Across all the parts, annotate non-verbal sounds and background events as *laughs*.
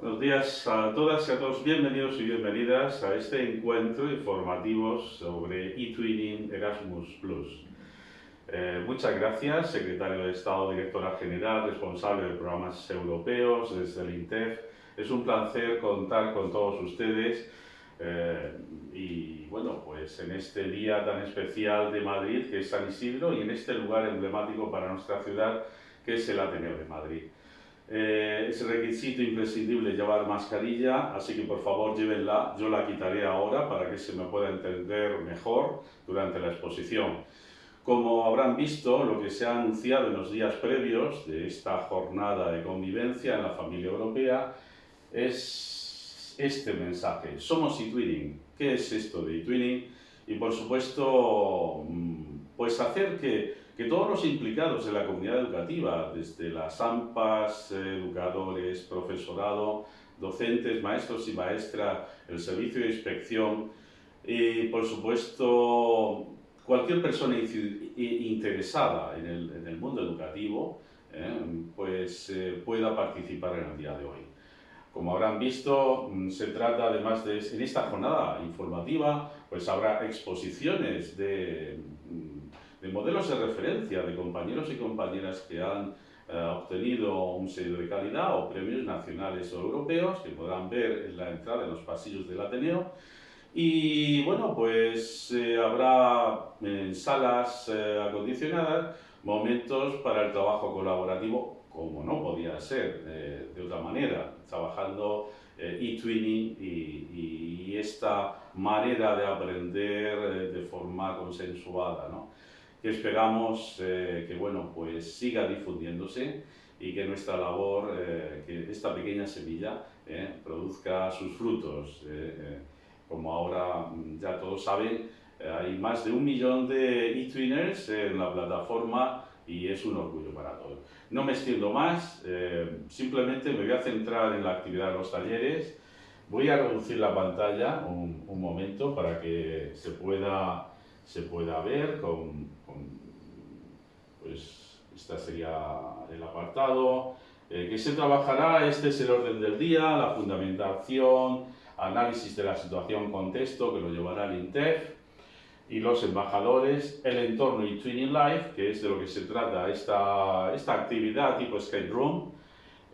Buenos días a todas y a todos, bienvenidos y bienvenidas a este encuentro informativo sobre eTwinning Erasmus+. Eh, muchas gracias, secretario de Estado, directora general, responsable de programas europeos desde el INTEF. Es un placer contar con todos ustedes eh, y bueno, pues en este día tan especial de Madrid que es San Isidro y en este lugar emblemático para nuestra ciudad que es el Ateneo de Madrid. Eh, es requisito imprescindible llevar mascarilla, así que por favor llévenla, yo la quitaré ahora para que se me pueda entender mejor durante la exposición. Como habrán visto, lo que se ha anunciado en los días previos de esta jornada de convivencia en la familia europea es este mensaje. Somos eTwinning. ¿Qué es esto de eTwinning? Y por supuesto, mm, pues hacer que que todos los implicados en la comunidad educativa, desde las AMPAs, educadores, profesorado, docentes, maestros y maestras, el servicio de inspección y, por supuesto, cualquier persona interesada en el, mundo educativo, eh, pues eh, pueda participar en el día de hoy. Como habrán visto, mm, se trata además de, en esta jornada informativa, pues habrá exposiciones de mm, de modelos de referencia de compañeros y compañeras que han eh, obtenido un sello de calidad o premios nacionales o europeos que podrán ver en la entrada en los pasillos del Ateneo. Y bueno, pues eh, habrá en salas eh, acondicionadas momentos para el trabajo colaborativo, como no podía ser de otra manera, trabajando e-twinning y, y, esta manera de aprender de forma consensuada. ¿no? Que esperamos eh, que bueno, pues siga difundiéndose y que nuestra labor, eh, que esta pequeña semilla eh, produzca sus frutos. como ahora mm, ya todos saben, hay más de un millón de e-twiners en la plataforma y es un orgullo para todos. No me extiendo más, simplemente me voy a centrar en la actividad de los talleres. Voy a reducir la pantalla un, un momento para que se pueda se pueda ver con, pues este sería el apartado eh, que se trabajará, este es el orden del día, la fundamentación, análisis de la situación contexto que lo llevará el INTEF y los embajadores, el entorno y Twinning Life, que es de lo que se trata esta, esta actividad tipo escape room,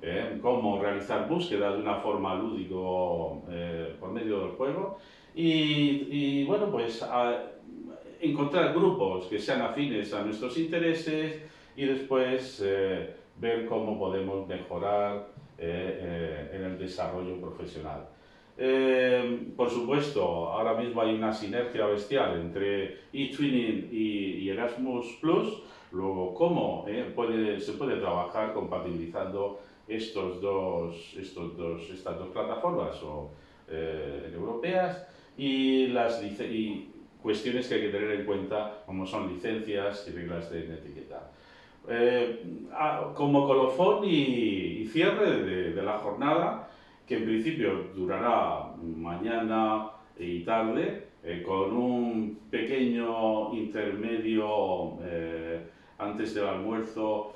eh, cómo realizar búsqueda de una forma lúdico eh, por medio del juego. Y, y bueno pues encontrar grupos que sean afines a nuestros intereses y después eh, ver cómo podemos mejorar eh, eh, en el desarrollo profesional. por supuesto, ahora mismo hay una sinergia bestial entre eTwinning y, Erasmus+, luego cómo puede, se puede trabajar compatibilizando estos dos, estos dos, estas dos plataformas o, europeas y, las, y cuestiones que hay que tener en cuenta, como son licencias y reglas de etiqueta. Eh, como colofón y, cierre de, la jornada, que en principio durará mañana y tarde, eh, con un pequeño intermedio eh, antes del almuerzo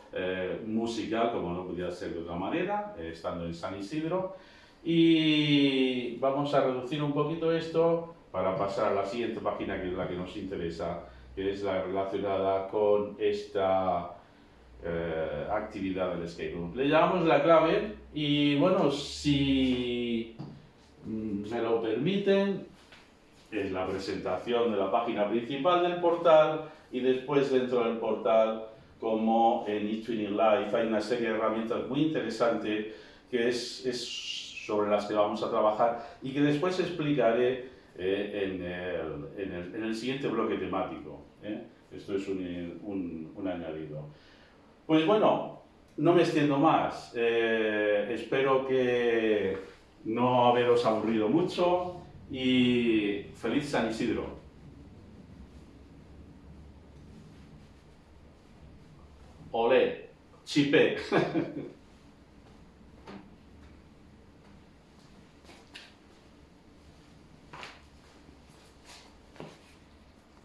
musical, como no podía ser de otra manera, estando en San Isidro. Y vamos a reducir un poquito esto para pasar a la siguiente página que es la que nos interesa, que es la relacionada con esta eh, actividad del escape. Le llamamos la clave y bueno, si mm, me lo permiten, es la presentación de la página principal del portal y después dentro del portal como en eTwinning Life hay una serie de herramientas muy interesantes que es, es sobre las que vamos a trabajar y que después explicaré eh, en, el, en, el, siguiente bloque temático. ¿eh? Esto es un, un, añadido. Pues bueno, no me extiendo más. Eh, espero que no haberos aburrido mucho y feliz San Isidro. Olé, chipé. *laughs*